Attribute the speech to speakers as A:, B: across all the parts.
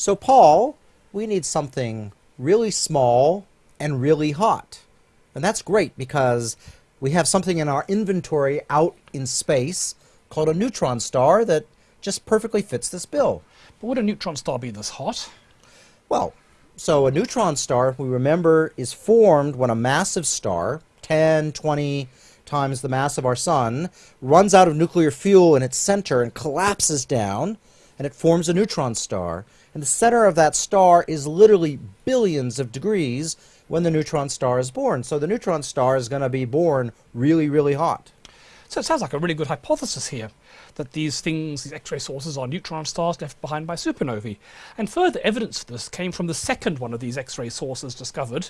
A: So, Paul, we need something really small and really hot. And that's great because we have something in our inventory out in space called a neutron star that just perfectly fits this bill.
B: But would a neutron star be this hot?
A: Well, so a neutron star, we remember, is formed when a massive star, 10, 20 times the mass of our sun, runs out of nuclear fuel in its center and collapses down, and it forms a neutron star. And the center of that star is literally billions of degrees when the neutron star is born. So the neutron star is going to be born really, really hot.
B: So it sounds like a really good hypothesis here that these things, these X-ray sources, are neutron stars left behind by supernovae. And further evidence for this came from the second one of these X-ray sources discovered.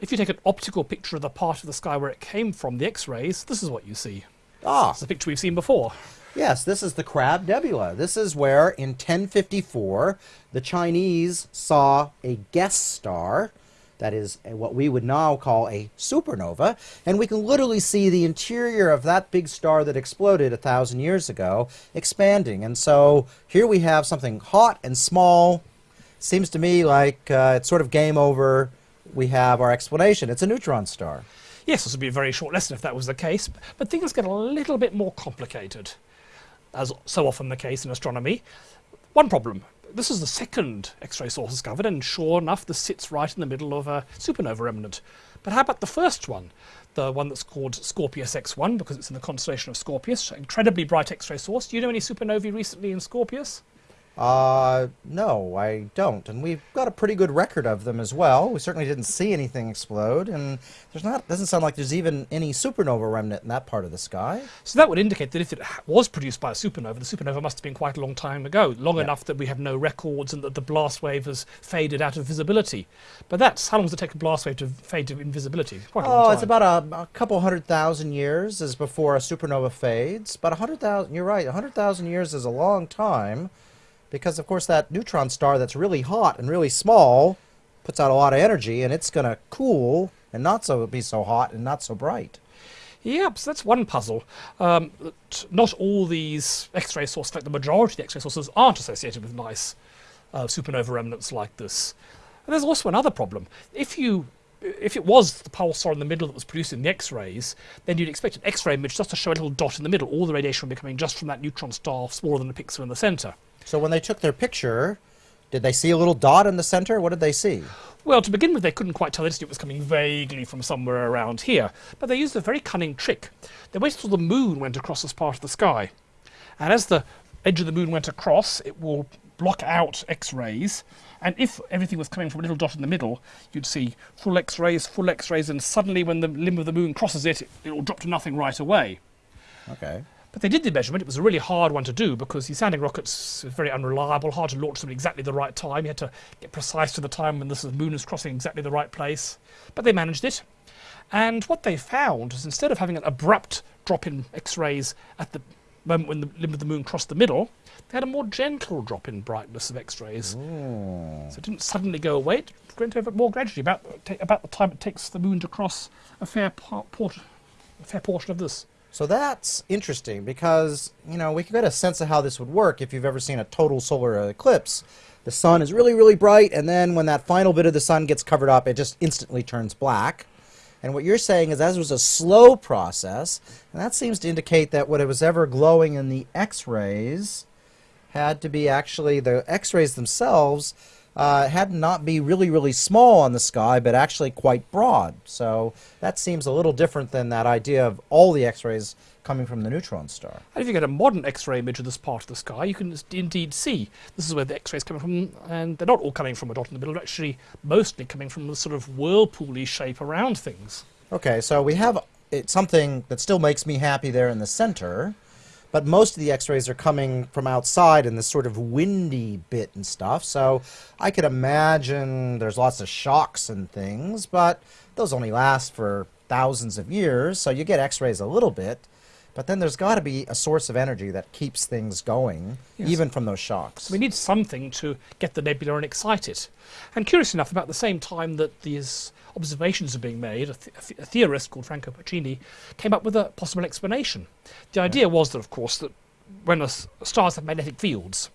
B: If you take an optical picture of the part of the sky where it came from, the X-rays, this is what you see.
A: Ah,
B: It's a picture we've seen before.
A: Yes, this is the Crab Nebula. This is where, in 1054, the Chinese saw a guest star. That is what we would now call a supernova, and we can literally see the interior of that big star that exploded a thousand years ago expanding. And so here we have something hot and small. Seems to me like uh, it's sort of game over. We have our explanation. It's a neutron star.
B: Yes, this would be a very short lesson if that was the case, but things get a little bit more complicated, as so often the case in astronomy. One problem. This is the second X-ray source discovered, and sure enough, this sits right in the middle of a supernova remnant. But how about the first one? The one that's called Scorpius X1, because it's in the constellation of Scorpius, incredibly bright X-ray source. Do you know any supernovae recently in Scorpius?
A: Uh, no, I don't. And we've got a pretty good record of them as well. We certainly didn't see anything explode, and there's not doesn't sound like there's even any supernova remnant in that part of the sky.
B: So that would indicate that if it was produced by a supernova, the supernova must have been quite a long time ago, long enough that we have no records and that the blast wave has faded out of visibility. But that's how long does it take a blast wave to fade to invisibility? Quite
A: Oh, it's about a, a couple hundred thousand years is before a supernova fades. But a hundred thousand, you're right, a hundred thousand years is a long time, because of course that neutron star that's really hot and really small puts out a lot of energy, and it's gonna cool and not so be so hot and not so bright.
B: Yep, so that's one puzzle. Um, not all these X-ray sources, in fact, the majority of the X-ray sources aren't associated with nice uh, supernova remnants like this. And there's also another problem. If you if it was the pulsar in the middle that was producing the X-rays, then you'd expect an X-ray image just to show a little dot in the middle. All the radiation would be coming just from that neutron star, smaller than a pixel in the center.
A: So when they took their picture, did they see a little dot in the center? What did they see?
B: Well, to begin with, they couldn't quite tell. They it was coming vaguely from somewhere around here. But they used a very cunning trick. They waited till the moon went across this part of the sky. And as the edge of the moon went across, it will block out X-rays. And if everything was coming from a little dot in the middle, you'd see full X-rays, full X-rays, and suddenly when the limb of the moon crosses it, it will drop to nothing right away.
A: Okay.
B: But they did the measurement. It was a really hard one to do because these sounding rockets very unreliable, hard to launch them at exactly the right time. You had to get precise to the time when the moon is crossing exactly the right place. But they managed it. And what they found is instead of having an abrupt drop in X-rays at the moment when the limb of the moon crossed the middle, they had a more gentle drop in brightness of X-rays. Oh. So it didn't suddenly go away. It went over more gradually, about, about the time it takes the moon to cross a fair, part, port, a fair portion of this.
A: So that's interesting because, you know, we can get a sense of how this would work if you've ever seen a total solar eclipse. The sun is really, really bright, and then when that final bit of the sun gets covered up, it just instantly turns black. And what you're saying is that was a slow process, and that seems to indicate that what was ever glowing in the X-rays had to be actually the X-rays themselves uh, had not be really, really small on the sky, but actually quite broad. So that seems a little different than that idea of all the X-rays coming from the neutron star.
B: And if you get a modern X-ray image of this part of the sky, you can indeed see this is where the X-rays coming from, and they're not all coming from a dot in the middle. They're actually mostly coming from the sort of whirlpooly shape around things.
A: Okay, so we have it, something that still makes me happy there in the center, but most of the X-rays are coming from outside in this sort of windy bit and stuff. So I could imagine there's lots of shocks and things, but those only last for thousands of years. So you get X-rays a little bit, but then there's got to be a source of energy that keeps things going,
B: Yes.
A: even from those shocks.
B: We need something to get the nebula and excite it. And curious enough, about the same time that these observations are being made, a, th- a theorist called Franco Pacini came up with a possible explanation. The idea was that, of course, that when a s- stars have magnetic fields,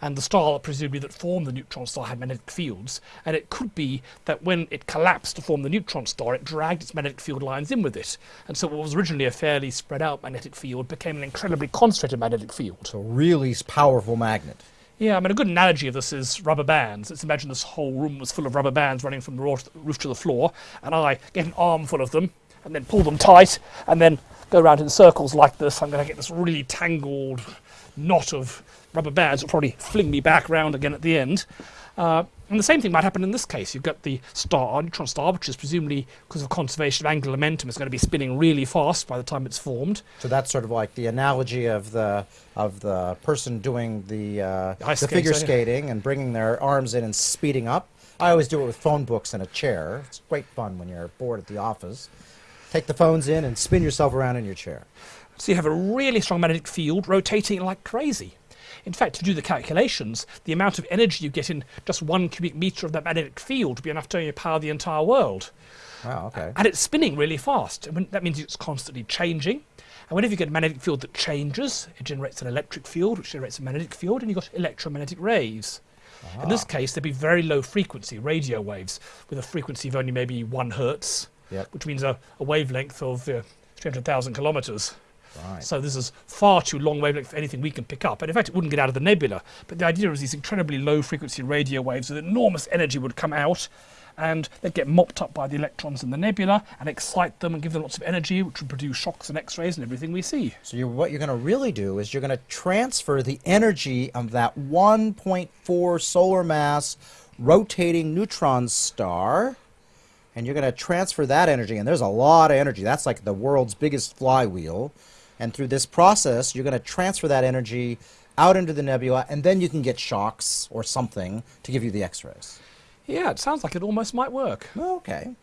B: and the star presumably that formed the neutron star had magnetic fields, and it could be that when it collapsed to form the neutron star, it dragged its magnetic field lines in with it, and so what was originally a fairly spread out magnetic field became an incredibly concentrated magnetic field.
A: So really powerful magnet.
B: Yeah, I mean, a good analogy of this is rubber bands. Let's imagine this whole room was full of rubber bands running from the roof to the floor, and I get an armful of them and then pull them tight and then go around in circles like this. I'm going to get this really tangled knot of rubber bands that will probably fling me back round again at the end. Uh, and the same thing might happen in this case. You've got the star, neutron star, which is presumably because of conservation of angular momentum, is going to be spinning really fast by the time it's formed.
A: So that's sort of like the analogy of the of the person doing the uh,
B: The skating,
A: figure
B: so, yeah.
A: skating and bringing their arms in and speeding up. I always do it with phone books and a chair. It's great fun when you're bored at the office. Take the phones in and spin yourself around in your chair.
B: So you have a really strong magnetic field rotating like crazy. In fact, to do the calculations, the amount of energy you get in just one cubic meter of that magnetic field would be enough to power the entire world.
A: Wow. Okay.
B: And it's spinning really fast. That means it's constantly changing. And whenever you get a magnetic field that changes, it generates an electric field, which generates a magnetic field, and you've got electromagnetic rays. In this case, there'd be very low frequency radio waves with a frequency of only maybe one hertz,
A: Yep.
B: which means a, a wavelength of uh, 300,000 kilometers.
A: Right.
B: So this is far too long wavelength for anything we can pick up. And in fact, it wouldn't get out of the nebula. But the idea is these incredibly low frequency radio waves with enormous energy would come out and they'd get mopped up by the electrons in the nebula and excite them and give them lots of energy, which would produce shocks and X-rays and everything we see.
A: So you're, what you're going to really do is you're going to transfer the energy of that 1.4 solar mass rotating neutron star, and you're going to transfer that energy. And there's a lot of energy. That's like the world's biggest flywheel. And through this process, you're going to transfer that energy out into the nebula, and then you can get shocks or something to give you the X-rays.
B: Yeah, it sounds like it almost might work.
A: Okay.